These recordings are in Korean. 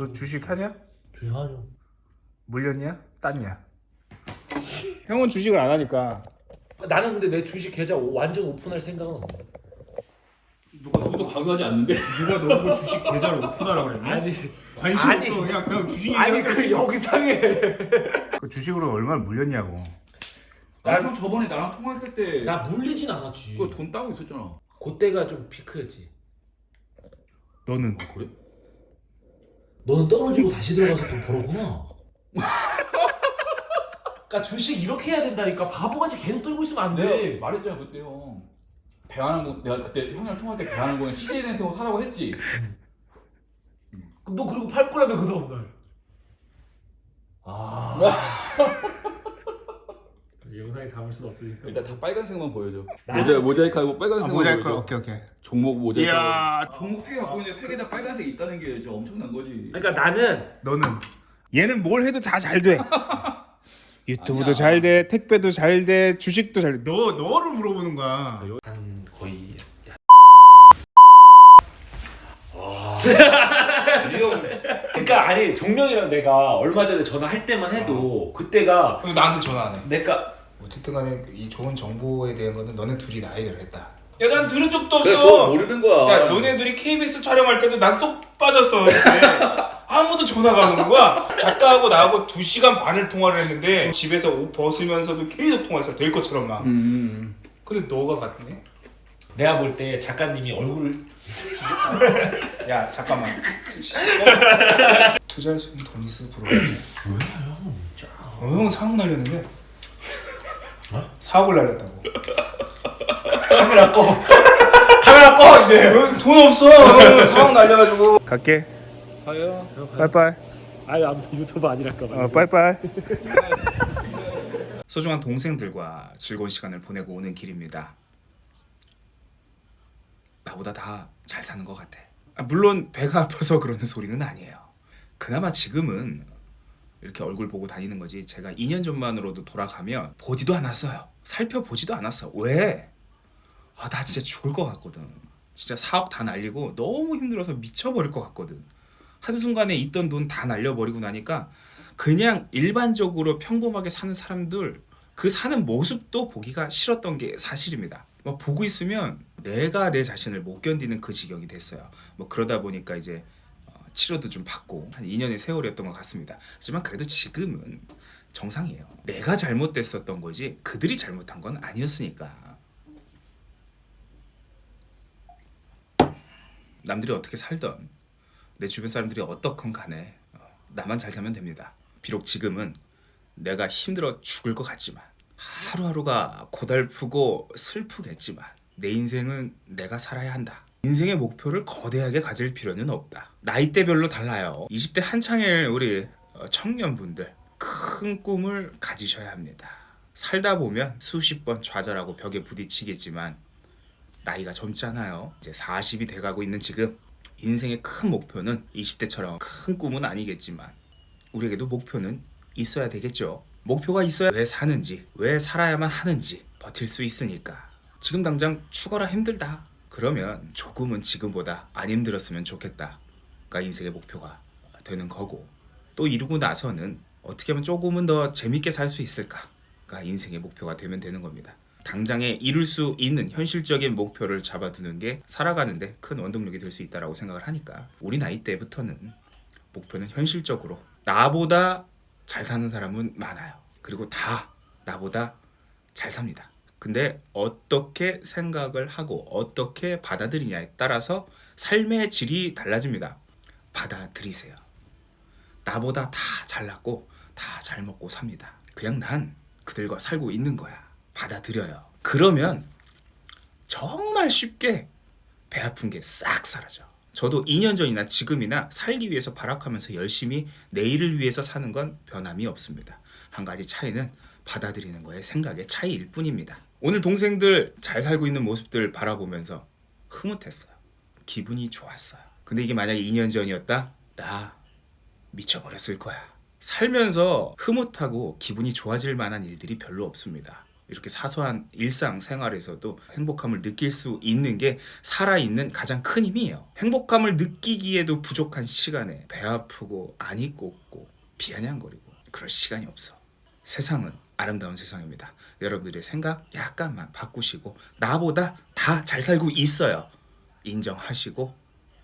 너 주식 하냐? 주식하죠. 물렸냐? 땄냐? 형은 주식을 안 하니까 나는 근데 내 주식 계좌 완전 오픈할 생각은 없어. 누가 누구도 강요하지 않는데 누가 너보고 주식 계좌를 오픈하라 그랬냐? 아니 관심 아니. 없어 그냥 그냥 주식 아니 그 영상에 그 주식으로 얼마를 물렸냐고 나형 저번에 나랑 통화했을 때 나 물리진 않았지. 그거 돈 따고 있었잖아 그때가 좀 피크였지. 너는 그래? 너는 떨어지고 다시 들어가서 돈 벌었구나. 그러니까 주식 이렇게 해야 된다니까 바보같이 계속 떨고 있으면 안 돼. 내가 말했잖아 그때 형 배환항공 내가 그때 형이랑 통화할 때 배환항공에 CJ한테 사라고 했지 너 그리고 팔 거라며 그 다음 날. 아. 영상에 담을 수는 없으니까. 일단 다 빨간색만 보여줘. 모자, 모자이크하고 아, 빨간색만 모자이크 보여줘. 오케이 오케이. 종목 모자이크. 이야 종목 세개 갖고 있는데 세개다 빨간색 있다는 게 진짜 엄청난 거지. 그러니까 나는 너는? 얘는 뭘 해도 다 잘돼. 유튜브도 아니야. 잘돼 택배도 잘 돼 주식도 잘돼. 너 너를 물어보는 거야. 한 거의 그러니까 아니 종명이랑 내가 얼마 전에 전화할 때만 해도 그때가 나한테 전화 안 해. 내가 어쨌든 간에 이 좋은 정보에 대한 거는 너네 둘이 나 해결했다. 야, 난 들은 적도 그래 그거 모르는 거야 야, 너네 둘이 KBS 촬영할 때도 난 쏙 빠졌어. 아무도 전화가 안 오는 거야. 작가하고 나하고 2시간 반을 통화를 했는데 집에서 옷 벗으면서도 계속 통화했어. 될 것처럼 막. 음. 근데 너가 같네? 내가 볼 때 작가님이 얼굴을 야, 잠깐만. 투자할 수 있는 돈 있어, 부러워. 어, 형 사고 날렸는데? 사고를 날렸다고. 카메라 꺼 카메라 꺼 이제 어, 돈 없어. 형 사고 날려가지고. 갈게. 가요 빠이빠이. 아니 아무튼 유튜브 아니랄까 봐 어, 빠이빠이. 소중한 동생들과 즐거운 시간을 보내고 오는 길입니다. 나보다 다 잘 사는 것 같아. 아, 물론 배가 아파서 그러는 소리는 아니에요. 그나마 지금은 이렇게 얼굴 보고 다니는 거지. 제가 2년 전만으로도 돌아가면 보지도 않았어요. 살펴보지도 않았어. 왜? 아, 나 진짜 죽을 것 같거든. 진짜 사업 다 날리고 너무 힘들어서 미쳐버릴 것 같거든. 한순간에 있던 돈 다 날려버리고 나니까 그냥 일반적으로 평범하게 사는 사람들 그 사는 모습도 보기가 싫었던 게 사실입니다. 뭐 보고 있으면 내가 내 자신을 못 견디는 그 지경이 됐어요. 뭐 그러다 보니까 이제 어, 치료도 좀 받고 한 2년의 세월이었던 것 같습니다. 하지만 그래도 지금은 정상이에요. 내가 잘못됐었던 거지 그들이 잘못한 건 아니었으니까. 남들이 어떻게 살던 내 주변 사람들이 어떻건 간에 어, 나만 잘 살면 됩니다. 비록 지금은 내가 힘들어 죽을 것 같지만 하루하루가 고달프고 슬프겠지만 내 인생은 내가 살아야 한다. 인생의 목표를 거대하게 가질 필요는 없다. 나이대별로 달라요. 20대 한창의 우리 어, 청년분들 큰 꿈을 가지셔야 합니다. 살다 보면 수십 번 좌절하고 벽에 부딪히겠지만 나이가 젊잖아요. 이제 40이 돼가고 있는 지금 인생의 큰 목표는 20대처럼 큰 꿈은 아니겠지만 우리에게도 목표는 있어야 되겠죠. 목표가 있어야 왜 사는지, 왜 살아야만 하는지 버틸 수 있으니까. 지금 당장 죽어라 힘들다. 그러면 조금은 지금보다 안 힘들었으면 좋겠다가 인생의 목표가 되는 거고 또 이루고 나서는 어떻게 하면 조금은 더 재밌게 살 수 있을까가 인생의 목표가 되면 되는 겁니다. 당장에 이룰 수 있는 현실적인 목표를 잡아두는 게 살아가는데 큰 원동력이 될 수 있다라고 생각을 하니까 우리 나이 때부터는 목표는 현실적으로 나보다 잘 사는 사람은 많아요. 그리고 다 나보다 잘 삽니다. 근데 어떻게 생각을 하고 어떻게 받아들이냐에 따라서 삶의 질이 달라집니다. 받아들이세요. 나보다 다 잘났고 다 잘 먹고 삽니다. 그냥 난 그들과 살고 있는 거야. 받아들여요. 그러면 정말 쉽게 배 아픈 게 싹 사라져. 저도 2년 전이나 지금이나 살기 위해서 발악하면서 열심히 내일을 위해서 사는 건 변함이 없습니다. 한 가지 차이는 받아들이는 거의 생각의 차이일 뿐입니다. 오늘 동생들 잘 살고 있는 모습들 바라보면서 흐뭇했어요. 기분이 좋았어요. 근데 이게 만약에 2년 전이었다? 나 미쳐버렸을 거야. 살면서 흐뭇하고 기분이 좋아질 만한 일들이 별로 없습니다. 이렇게 사소한 일상 생활에서도 행복함을 느낄 수 있는 게 살아있는 가장 큰 힘이에요. 행복함을 느끼기에도 부족한 시간에 배 아프고 안이 꽂고 비아냥거리고 그럴 시간이 없어. 세상은 아름다운 세상입니다. 여러분들의 생각 약간만 바꾸시고 나보다 다 잘 살고 있어요. 인정하시고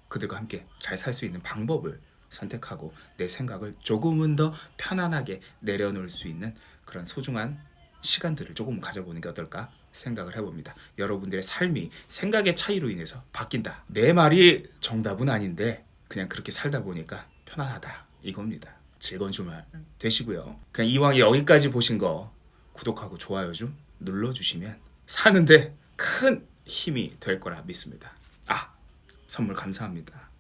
그들과 함께 잘 살 수 있는 방법을 선택하고 내 생각을 조금은 더 편안하게 내려놓을 수 있는 그런 소중한 시간들을 조금 가져보는 게 어떨까 생각을 해봅니다. 여러분들의 삶이 생각의 차이로 인해서 바뀐다. 내 말이 정답은 아닌데 그냥 그렇게 살다 보니까 편안하다 이겁니다. 즐거운 주말 되시고요. 그냥 이왕 여기까지 보신 거 구독하고 좋아요 좀 눌러주시면 사는데 큰 힘이 될 거라 믿습니다. 아 선물 감사합니다.